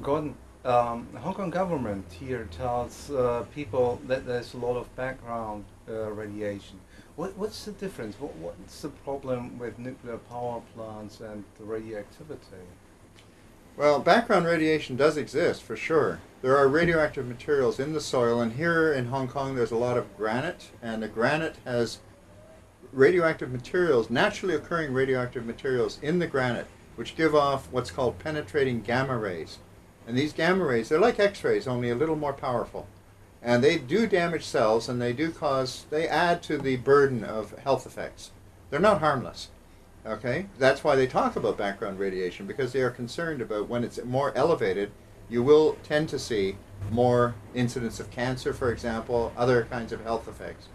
Gordon, um, the Hong Kong government here tells uh, people that there's a lot of background uh, radiation. What, what's the difference? What, what's the problem with nuclear power plants and the radioactivity? Well, background radiation does exist for sure. There are radioactive materials in the soil, and here in Hong Kong there's a lot of granite, and the granite has radioactive materials, naturally occurring radioactive materials in the granite, which give off what's called penetrating gamma rays. And these gamma rays, they're like X-rays, only a little more powerful. And they do damage cells, and they do cause, they add to the burden of health effects. They're not harmless. Okay, that's why they talk about background radiation because they are concerned about when it's more elevated, you will tend to see more incidence of cancer, for example, other kinds of health effects.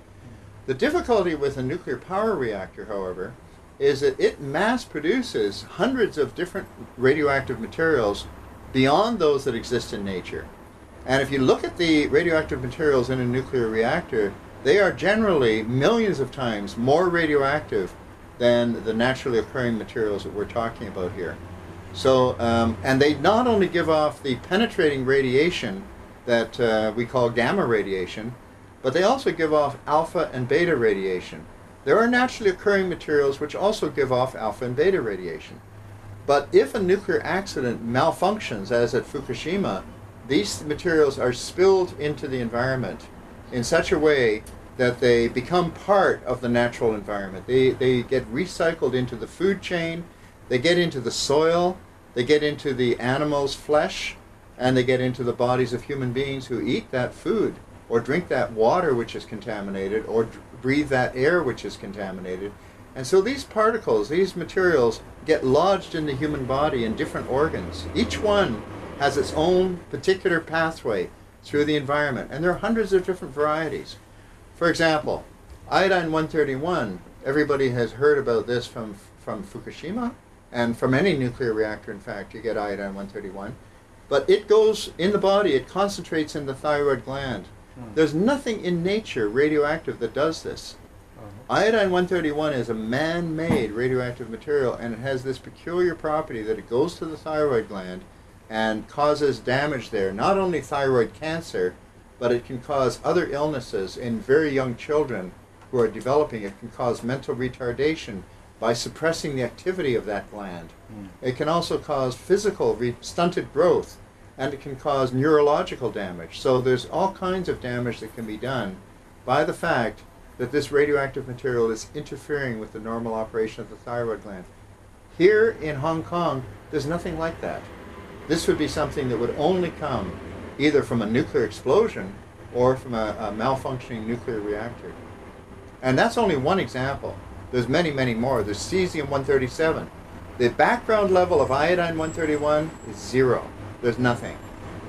The difficulty with a nuclear power reactor, however, is that it mass produces hundreds of different radioactive materials beyond those that exist in nature. And if you look at the radioactive materials in a nuclear reactor, they are generally millions of times more radioactive than the naturally occurring materials that we're talking about here. So, um, and they not only give off the penetrating radiation that uh, we call gamma radiation, but they also give off alpha and beta radiation. There are naturally occurring materials which also give off alpha and beta radiation. But if a nuclear accident malfunctions, as at Fukushima, these materials are spilled into the environment in such a way that they become part of the natural environment. They, they get recycled into the food chain, they get into the soil, they get into the animal's flesh, and they get into the bodies of human beings who eat that food or drink that water which is contaminated or breathe that air which is contaminated. And so these particles, these materials, get lodged in the human body in different organs. Each one has its own particular pathway through the environment, and there are hundreds of different varieties. For example, iodine-131, everybody has heard about this from, from Fukushima, and from any nuclear reactor, in fact, you get iodine-131. But it goes in the body, it concentrates in the thyroid gland. Hmm. There's nothing in nature radioactive that does this. Uh-huh. Iodine-131 is a man-made radioactive material, and it has this peculiar property that it goes to the thyroid gland and causes damage there, not only thyroid cancer, but it can cause other illnesses in very young children who are developing. It can cause mental retardation by suppressing the activity of that gland. Mm. It can also cause physical stunted growth and it can cause neurological damage. So there's all kinds of damage that can be done by the fact that this radioactive material is interfering with the normal operation of the thyroid gland. Here in Hong Kong, there's nothing like that. This would be something that would only come either from a nuclear explosion or from a, a malfunctioning nuclear reactor. And that's only one example. There's many, many more. There's cesium-137. The background level of iodine-131 is zero. There's nothing.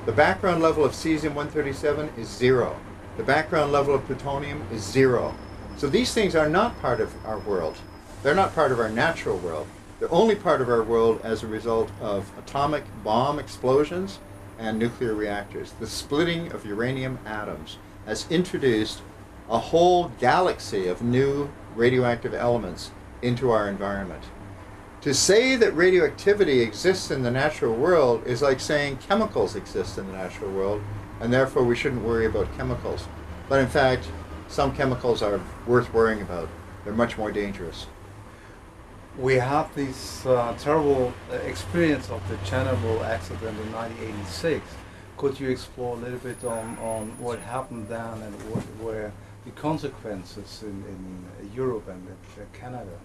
The background level of cesium-137 is zero. The background level of plutonium is zero. So these things are not part of our world. They're not part of our natural world. They're only part of our world as a result of atomic bomb explosions and nuclear reactors. The splitting of uranium atoms has introduced a whole galaxy of new radioactive elements into our environment. To say that radioactivity exists in the natural world is like saying chemicals exist in the natural world, and therefore we shouldn't worry about chemicals. But in fact, some chemicals are worth worrying about. They're much more dangerous we had this uh, terrible uh, experience of the Chernobyl accident in 1986. Could you explore a little bit on, on what happened then and what were the consequences in, in Europe and in Canada?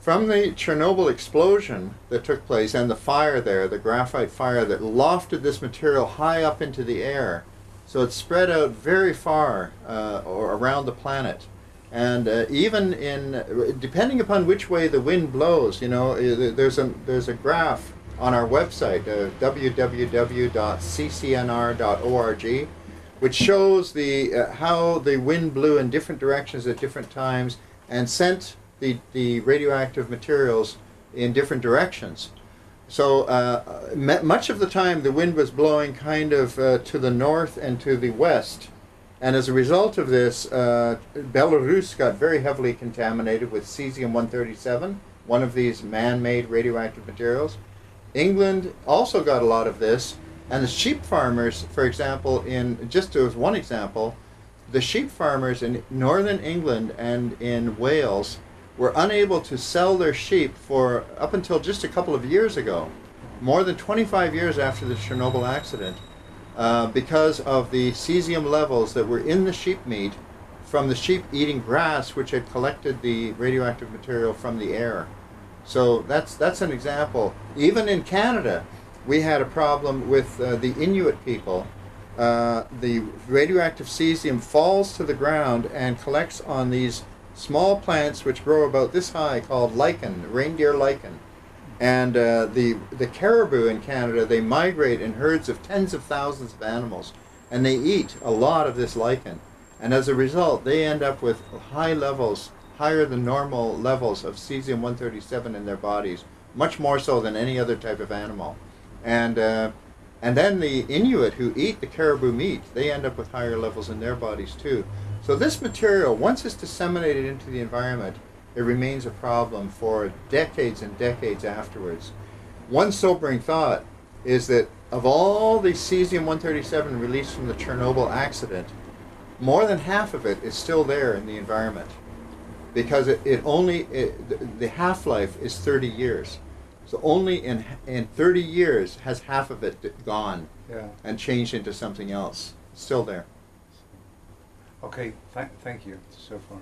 From the Chernobyl explosion that took place and the fire there, the graphite fire that lofted this material high up into the air, so it spread out very far uh, or around the planet. And uh, even in, depending upon which way the wind blows, you know, there's a, there's a graph on our website, uh, www.ccnr.org, which shows the, uh, how the wind blew in different directions at different times and sent the, the radioactive materials in different directions. So uh, much of the time the wind was blowing kind of uh, to the north and to the west and as a result of this, uh, Belarus got very heavily contaminated with cesium-137, one of these man-made radioactive materials. England also got a lot of this, and the sheep farmers, for example, in just as one example, the sheep farmers in northern England and in Wales were unable to sell their sheep for up until just a couple of years ago, more than 25 years after the Chernobyl accident, uh, because of the cesium levels that were in the sheep meat from the sheep eating grass, which had collected the radioactive material from the air. So that's that's an example. Even in Canada, we had a problem with uh, the Inuit people. Uh, the radioactive cesium falls to the ground and collects on these small plants which grow about this high called lichen, reindeer lichen. And uh, the the caribou in Canada they migrate in herds of tens of thousands of animals, and they eat a lot of this lichen. And as a result, they end up with high levels, higher than normal levels of cesium 137 in their bodies, much more so than any other type of animal. And uh, and then the Inuit who eat the caribou meat, they end up with higher levels in their bodies too. So this material, once it's disseminated into the environment, it remains a problem for decades and decades afterwards. One sobering thought is that of all the cesium 137 released from the Chernobyl accident, more than half of it is still there in the environment because it, it only it, the- half-life is 30 years so only in in 30 years has half of it gone Yeah. and changed into something else still there Okay. Thank, thank you so far.